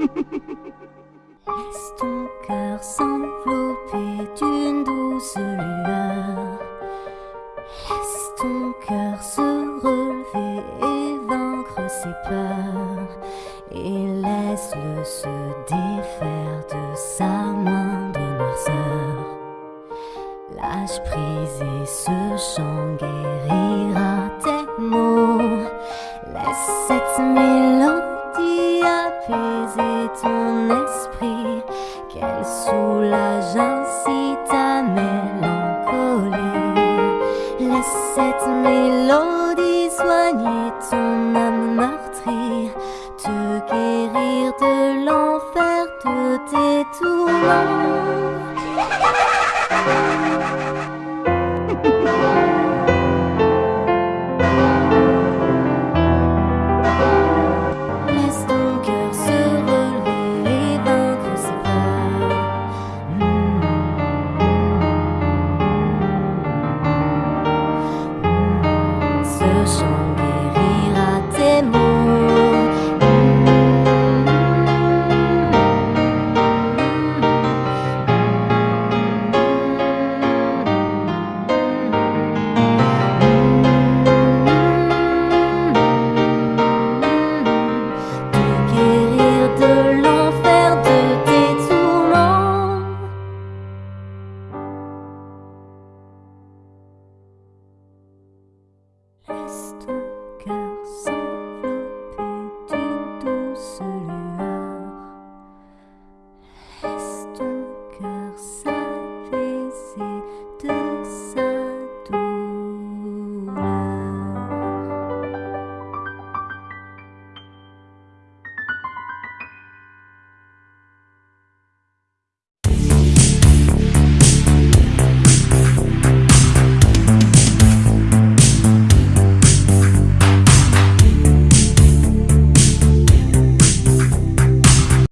Laisse ton cœur s'envelopper d'une douce lueur. Laisse ton cœur se relever et vaincre ses peurs. Et laisse-le se défaire de sa moindre noirceur. Lâche prise et ce chant qu'elle soulage ainsi ta mélancolie. Laisse cette mélodie soigner ton âme meurtrie, te guérir de l'enfer de tes tourments. vaste cœur s'envelopper d'une douce lueur. Laisse ton cœur s'envelopper.